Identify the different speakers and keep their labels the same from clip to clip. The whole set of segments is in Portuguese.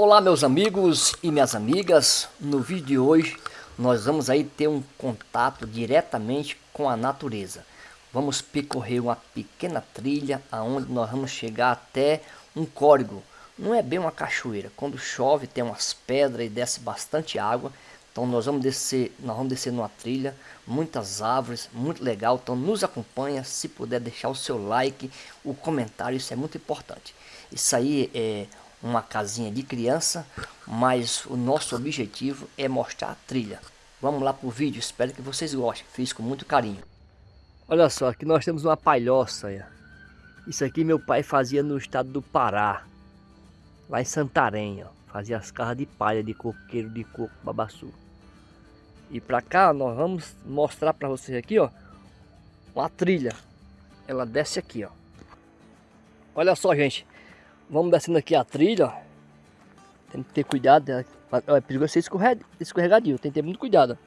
Speaker 1: Olá meus amigos e minhas amigas, no vídeo de hoje nós vamos aí ter um contato diretamente com a natureza. Vamos percorrer uma pequena trilha aonde nós vamos chegar até um córrego. Não é bem uma cachoeira, quando chove tem umas pedras e desce bastante água. Então nós vamos descer, nós vamos descer numa trilha, muitas árvores, muito legal. Então nos acompanha, se puder deixar o seu like, o comentário, isso é muito importante. Isso aí é uma casinha de criança, mas o nosso objetivo é mostrar a trilha. Vamos lá para o vídeo, espero que vocês gostem, fiz com muito carinho. Olha só, aqui nós temos uma palhoça. Isso aqui meu pai fazia no estado do Pará, lá em Santarém, ó. Fazia as carras de palha de coqueiro de coco babaçu. E para cá nós vamos mostrar para vocês aqui, ó, uma trilha. Ela desce aqui, ó. Olha só, gente. Vamos descendo aqui a trilha. Tem que ter cuidado, é, é perigoso ser escorregadio, tem que ter muito cuidado.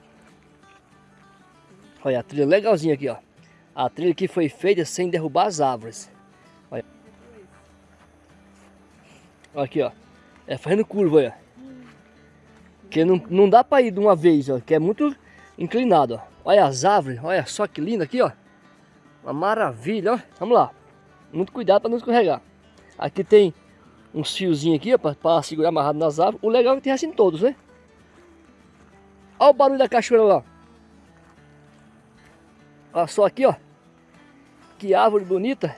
Speaker 1: Olha, a trilha legalzinha aqui, ó. A trilha aqui foi feita sem derrubar as árvores. Olha. Aqui, ó. É fazendo curva, olha. Que não, não dá para ir de uma vez, ó. Que é muito inclinado, ó. Olha as árvores, olha só que lindo aqui, ó. Uma maravilha, ó. Vamos lá. Muito cuidado para não escorregar. Aqui tem uns fiozinhos aqui, para segurar amarrado nas árvores. O legal é que tem assim todos, né? Olha o barulho da cachoeira lá. Olha só aqui, ó. Que árvore bonita.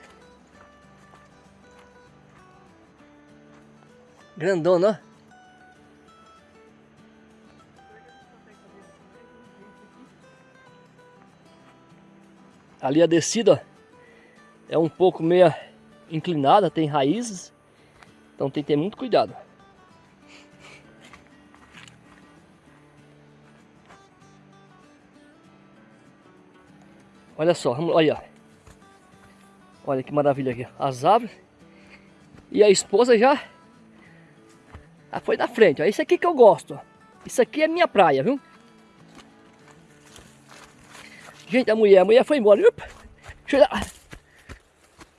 Speaker 1: Grandona, ó. Ali a descida, ó, é um pouco meia inclinada, tem raízes, então tem que ter muito cuidado. Olha só, olha. Olha que maravilha aqui, as árvores. E a esposa já, já foi da frente, ó. Isso aqui que eu gosto, Isso aqui é minha praia, viu? Gente, a mulher, a mulher foi embora. Upa.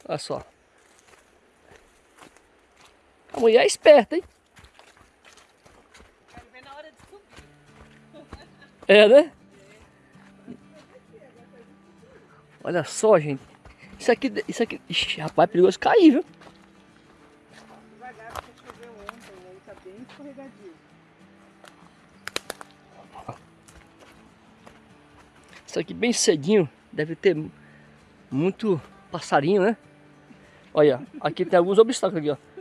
Speaker 1: Olha só. A mulher é esperta, hein? Quero ver na hora de subir. É, né? Olha só, gente. Isso aqui, isso aqui, ixi, rapaz, é perigoso cair, viu? Devagar, porque ontem, tá bem. Isso aqui bem cedinho, deve ter muito passarinho, né? Olha, aqui tem alguns obstáculos aqui. Ó.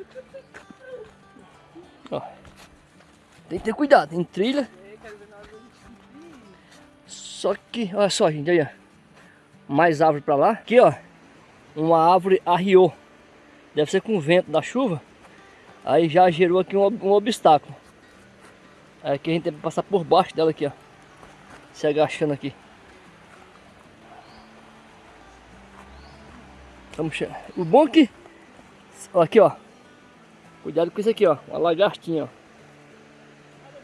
Speaker 1: Tem que ter cuidado, tem trilha. Só que, olha só, gente, aí, ó. Mais árvore pra lá. Aqui, ó. Uma árvore arriou. Deve ser com o vento da chuva. Aí já gerou aqui um, um obstáculo. Aí aqui a gente tem que passar por baixo dela aqui, ó. Se agachando aqui. Vamos O bom é que... Aqui, ó. Cuidado com isso aqui, ó. Uma lagartinha, ó.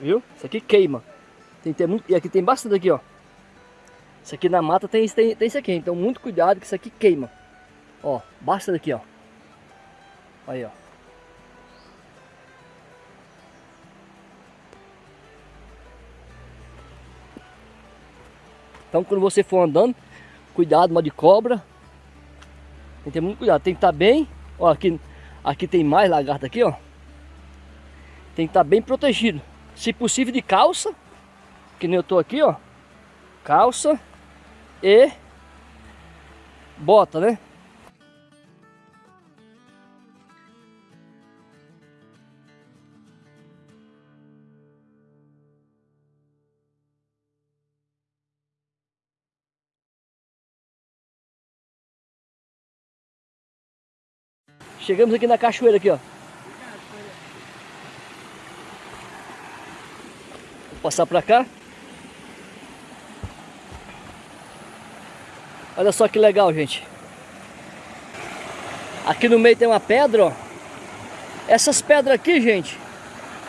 Speaker 1: Viu? Isso aqui queima. Tem, tem muito, e aqui tem bastante aqui, ó. Isso aqui na mata tem, tem, tem isso aqui. Então muito cuidado que isso aqui queima. Ó, basta daqui, ó. Aí, ó. Então quando você for andando, cuidado, uma de cobra. Tem que ter muito cuidado, tem que estar bem. Ó, aqui Aqui tem mais lagarto aqui, ó. Tem que estar tá bem protegido. Se possível de calça, que nem eu tô aqui, ó. Calça e bota, né? Chegamos aqui na cachoeira aqui, ó. Passar pra cá. Olha só que legal, gente. Aqui no meio tem uma pedra, ó. Essas pedras aqui, gente,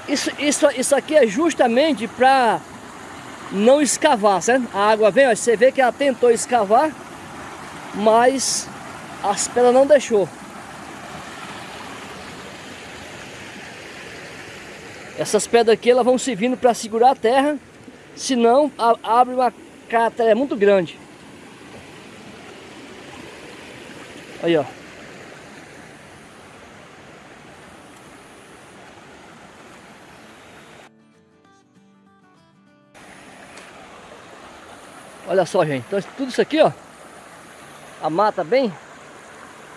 Speaker 1: isso, isso, isso aqui é justamente para não escavar, certo? A água vem, ó, você vê que ela tentou escavar, mas as pedras não deixou. Essas pedras aqui elas vão servindo para segurar a terra, senão a, abre uma cratera muito grande. Aí, ó. Olha só, gente. Então, tudo isso aqui, ó. A mata bem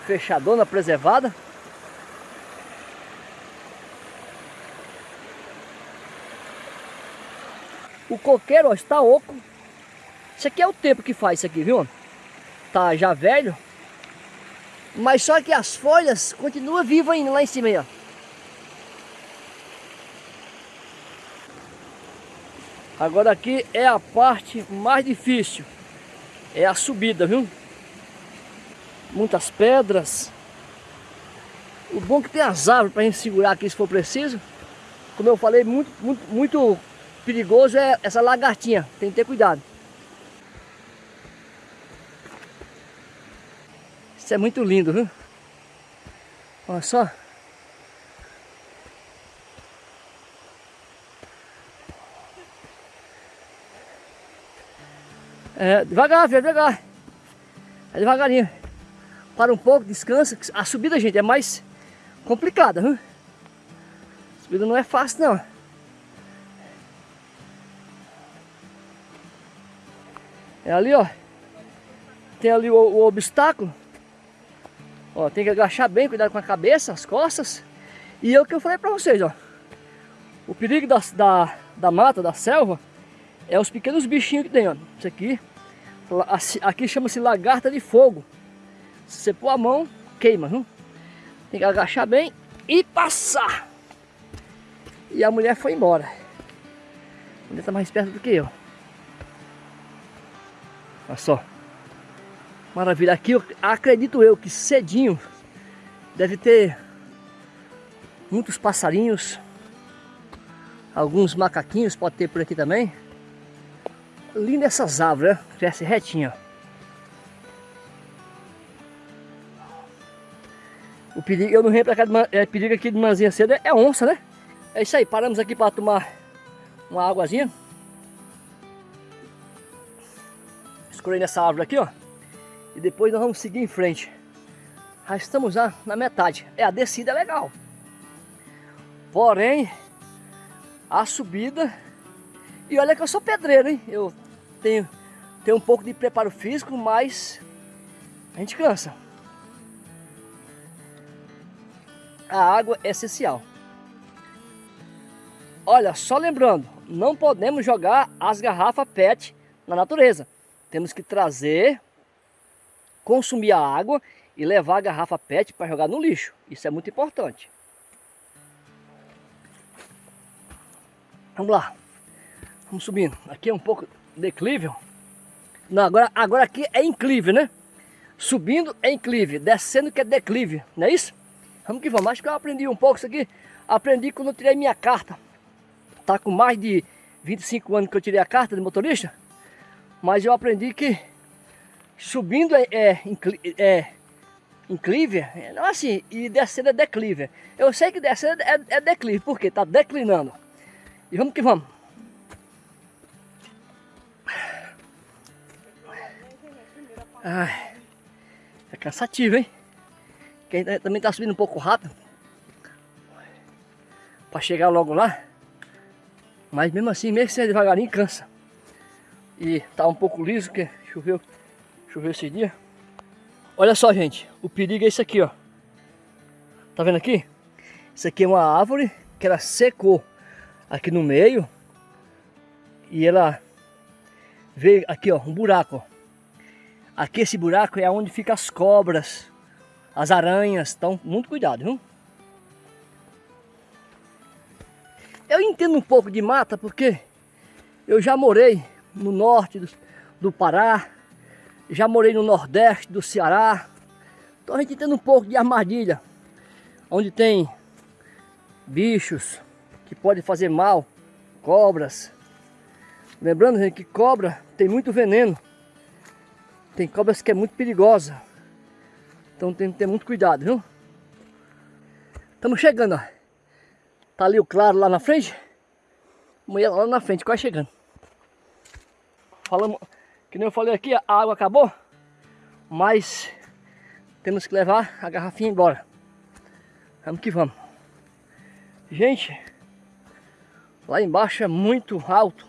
Speaker 1: fechadona, preservada. O coqueiro, ó, está oco. Isso aqui é o tempo que faz isso aqui, viu? Tá já velho. Mas só que as folhas continuam vivas ainda lá em cima aí, ó. Agora aqui é a parte mais difícil. É a subida, viu? Muitas pedras. O bom é que tem as árvores para a gente segurar aqui se for preciso. Como eu falei, muito, muito, muito perigoso é essa lagartinha. Tem que ter cuidado. Isso é muito lindo, viu? Olha só. É, devagar, filho, devagar. É devagarinho. Para um pouco, descansa. A subida, gente, é mais complicada, viu? A subida não é fácil, não. É ali, ó. Tem ali o, o obstáculo. Ó, tem que agachar bem, cuidar com a cabeça, as costas. E é o que eu falei pra vocês, ó. O perigo da, da, da mata, da selva, é os pequenos bichinhos que tem, ó. Isso aqui, aqui chama-se lagarta de fogo. Se você pôr a mão, queima, viu? Tem que agachar bem e passar. E a mulher foi embora. A mulher tá mais perto do que eu. Olha só. Maravilha. Aqui eu acredito eu que cedinho deve ter muitos passarinhos. Alguns macaquinhos pode ter por aqui também. Linda essas árvores, né? Cresce retinha. O perigo, eu não venho pra cá, é, perigo aqui de manzinha cedo é, é onça, né? É isso aí, paramos aqui para tomar uma águazinha. Escolhi nessa árvore aqui, ó. E depois nós vamos seguir em frente. Já estamos já na metade. É, a descida é legal. Porém, a subida... E olha que eu sou pedreiro, hein? Eu tenho, tenho um pouco de preparo físico, mas a gente cansa. A água é essencial. Olha, só lembrando, não podemos jogar as garrafas PET na natureza. Temos que trazer, consumir a água e levar a garrafa PET para jogar no lixo. Isso é muito importante. Vamos lá. Vamos subindo. Aqui é um pouco declive. Não, agora, agora aqui é inclive, né? Subindo é inclive, descendo que é declive, não é isso? Vamos que vamos. Acho que eu aprendi um pouco isso aqui. Aprendi quando eu tirei minha carta. Tá com mais de 25 anos que eu tirei a carta de motorista. Mas eu aprendi que subindo é, é, é inclive, não assim, e descendo é declive. Eu sei que descendo é, é declive, porque tá declinando. E vamos que vamos. Ai, é cansativo, hein? Quem também tá subindo um pouco rápido. Para chegar logo lá. Mas mesmo assim, mesmo que seja devagarinho, cansa. E tá um pouco liso, porque choveu, choveu esse dia. Olha só, gente, o perigo é isso aqui, ó. Tá vendo aqui? Isso aqui é uma árvore que ela secou aqui no meio. E ela veio aqui, ó, um buraco. Aqui esse buraco é onde ficam as cobras, as aranhas, então muito cuidado, viu? Eu entendo um pouco de mata porque eu já morei no norte do, do Pará, já morei no nordeste do Ceará. Então a gente entende um pouco de armadilha, onde tem bichos que podem fazer mal, cobras. Lembrando gente, que cobra tem muito veneno. Tem cobras que é muito perigosa. Então tem que ter muito cuidado, viu? Estamos chegando, ó. Tá ali o claro lá na frente. Mulher lá na frente, quase chegando. Falamos, que nem eu falei aqui, a água acabou. Mas temos que levar a garrafinha embora. Vamos que vamos. Gente, lá embaixo é muito alto,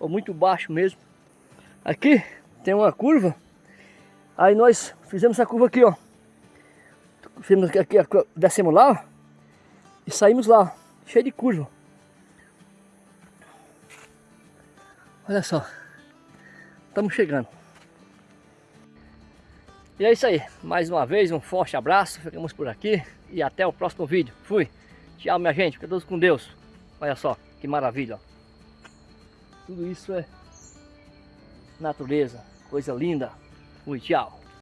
Speaker 1: ou muito baixo mesmo. Aqui tem uma curva. Aí nós fizemos essa curva aqui, ó. Fizemos aqui, descemos lá, ó, e saímos lá, cheio de curva. Olha só. Estamos chegando. E é isso aí. Mais uma vez, um forte abraço. Ficamos por aqui. E até o próximo vídeo. Fui. Tchau, minha gente. Fica todos com Deus. Olha só, que maravilha. Tudo isso é natureza. Coisa linda. Fui, tchau.